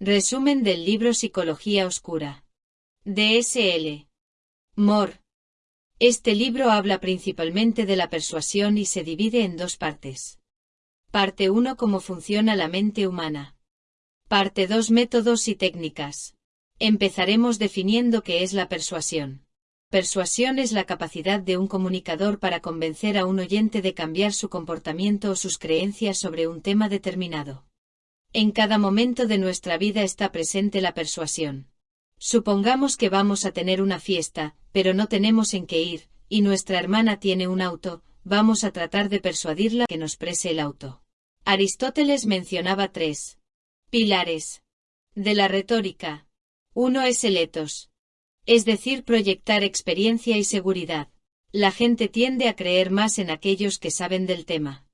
Resumen del libro Psicología Oscura. DSL. Moore. Este libro habla principalmente de la persuasión y se divide en dos partes. Parte 1 Cómo funciona la mente humana. Parte 2 Métodos y técnicas. Empezaremos definiendo qué es la persuasión. Persuasión es la capacidad de un comunicador para convencer a un oyente de cambiar su comportamiento o sus creencias sobre un tema determinado. En cada momento de nuestra vida está presente la persuasión. Supongamos que vamos a tener una fiesta, pero no tenemos en qué ir, y nuestra hermana tiene un auto, vamos a tratar de persuadirla que nos prese el auto. Aristóteles mencionaba tres pilares de la retórica. Uno es el etos, es decir, proyectar experiencia y seguridad. La gente tiende a creer más en aquellos que saben del tema.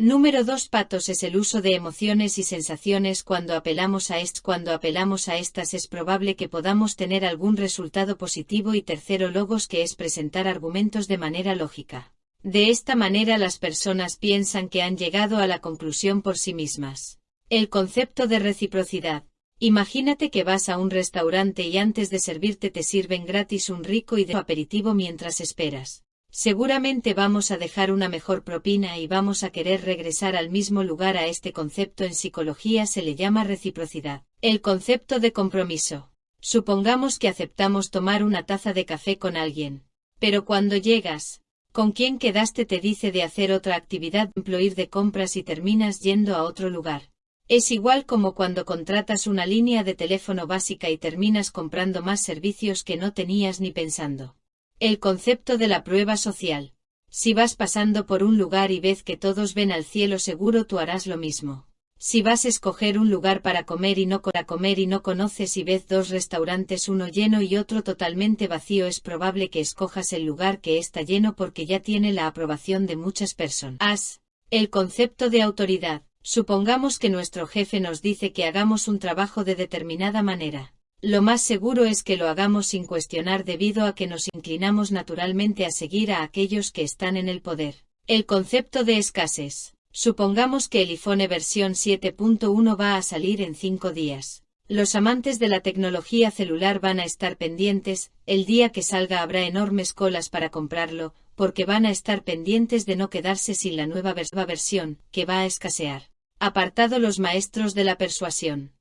Número 2 Patos es el uso de emociones y sensaciones cuando apelamos a est cuando apelamos a estas es probable que podamos tener algún resultado positivo y tercero logos que es presentar argumentos de manera lógica. De esta manera las personas piensan que han llegado a la conclusión por sí mismas. El concepto de reciprocidad. Imagínate que vas a un restaurante y antes de servirte te sirven gratis un rico y de aperitivo mientras esperas. Seguramente vamos a dejar una mejor propina y vamos a querer regresar al mismo lugar a este concepto en psicología se le llama reciprocidad. El concepto de compromiso. Supongamos que aceptamos tomar una taza de café con alguien. Pero cuando llegas, con quien quedaste te dice de hacer otra actividad, ir de compras y terminas yendo a otro lugar. Es igual como cuando contratas una línea de teléfono básica y terminas comprando más servicios que no tenías ni pensando. El concepto de la prueba social. Si vas pasando por un lugar y ves que todos ven al cielo seguro tú harás lo mismo. Si vas a escoger un lugar para comer y no para comer y no conoces y ves dos restaurantes uno lleno y otro totalmente vacío es probable que escojas el lugar que está lleno porque ya tiene la aprobación de muchas personas. El concepto de autoridad. Supongamos que nuestro jefe nos dice que hagamos un trabajo de determinada manera. Lo más seguro es que lo hagamos sin cuestionar debido a que nos inclinamos naturalmente a seguir a aquellos que están en el poder. El concepto de escasez. Supongamos que el iPhone versión 7.1 va a salir en 5 días. Los amantes de la tecnología celular van a estar pendientes, el día que salga habrá enormes colas para comprarlo, porque van a estar pendientes de no quedarse sin la nueva versión, que va a escasear. Apartado los maestros de la persuasión.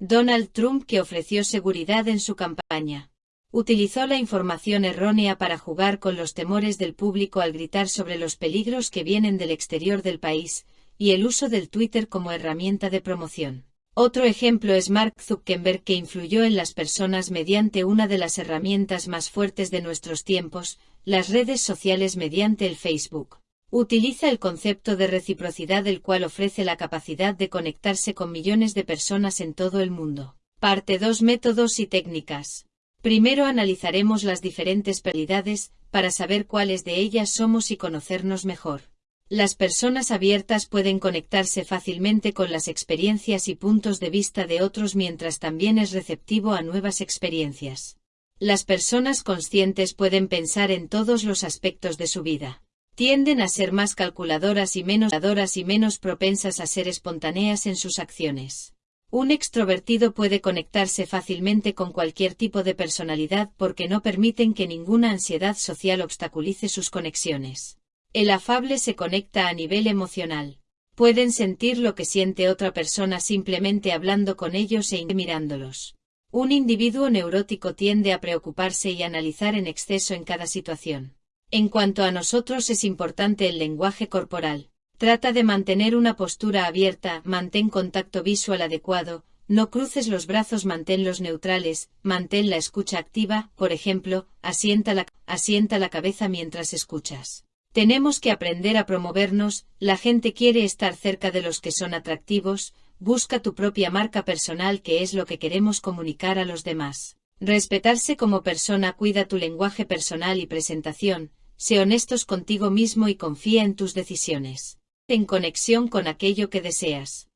Donald Trump que ofreció seguridad en su campaña. Utilizó la información errónea para jugar con los temores del público al gritar sobre los peligros que vienen del exterior del país, y el uso del Twitter como herramienta de promoción. Otro ejemplo es Mark Zuckerberg que influyó en las personas mediante una de las herramientas más fuertes de nuestros tiempos, las redes sociales mediante el Facebook. Utiliza el concepto de reciprocidad el cual ofrece la capacidad de conectarse con millones de personas en todo el mundo. Parte 2 Métodos y técnicas. Primero analizaremos las diferentes prioridades, para saber cuáles de ellas somos y conocernos mejor. Las personas abiertas pueden conectarse fácilmente con las experiencias y puntos de vista de otros mientras también es receptivo a nuevas experiencias. Las personas conscientes pueden pensar en todos los aspectos de su vida tienden a ser más calculadoras y menos y menos propensas a ser espontáneas en sus acciones. Un extrovertido puede conectarse fácilmente con cualquier tipo de personalidad porque no permiten que ninguna ansiedad social obstaculice sus conexiones. El afable se conecta a nivel emocional. Pueden sentir lo que siente otra persona simplemente hablando con ellos e mirándolos. Un individuo neurótico tiende a preocuparse y analizar en exceso en cada situación. En cuanto a nosotros es importante el lenguaje corporal. Trata de mantener una postura abierta, mantén contacto visual adecuado, no cruces los brazos, manténlos neutrales, mantén la escucha activa, por ejemplo, asienta la, asienta la cabeza mientras escuchas. Tenemos que aprender a promovernos, la gente quiere estar cerca de los que son atractivos, busca tu propia marca personal que es lo que queremos comunicar a los demás. Respetarse como persona cuida tu lenguaje personal y presentación, sé honestos contigo mismo y confía en tus decisiones. En conexión con aquello que deseas.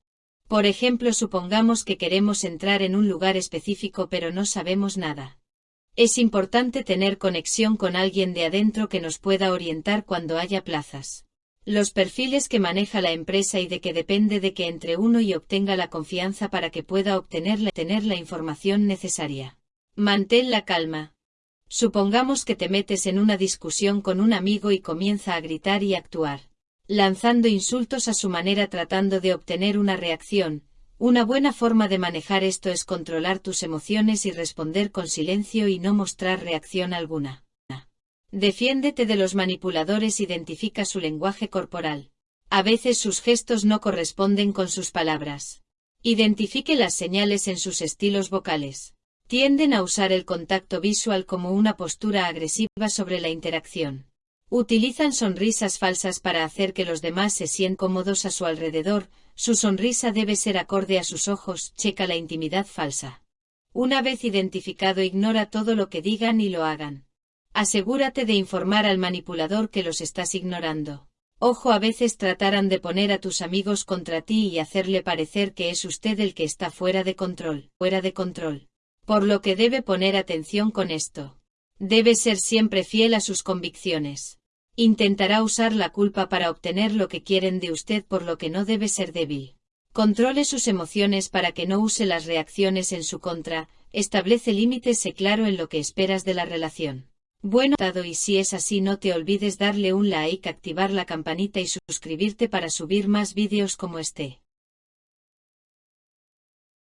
Por ejemplo, supongamos que queremos entrar en un lugar específico pero no sabemos nada. Es importante tener conexión con alguien de adentro que nos pueda orientar cuando haya plazas. Los perfiles que maneja la empresa y de que depende de que entre uno y obtenga la confianza para que pueda obtener la, tener la información necesaria. Mantén la calma. Supongamos que te metes en una discusión con un amigo y comienza a gritar y actuar, lanzando insultos a su manera tratando de obtener una reacción. Una buena forma de manejar esto es controlar tus emociones y responder con silencio y no mostrar reacción alguna. Defiéndete de los manipuladores, identifica su lenguaje corporal. A veces sus gestos no corresponden con sus palabras. Identifique las señales en sus estilos vocales. Tienden a usar el contacto visual como una postura agresiva sobre la interacción. Utilizan sonrisas falsas para hacer que los demás se sientan cómodos a su alrededor, su sonrisa debe ser acorde a sus ojos, checa la intimidad falsa. Una vez identificado ignora todo lo que digan y lo hagan. Asegúrate de informar al manipulador que los estás ignorando. Ojo a veces tratarán de poner a tus amigos contra ti y hacerle parecer que es usted el que está fuera de control, fuera de control. Por lo que debe poner atención con esto. Debe ser siempre fiel a sus convicciones. Intentará usar la culpa para obtener lo que quieren de usted por lo que no debe ser débil. Controle sus emociones para que no use las reacciones en su contra, establece límites sé claro en lo que esperas de la relación. Bueno, y si es así no te olvides darle un like, activar la campanita y suscribirte para subir más vídeos como este.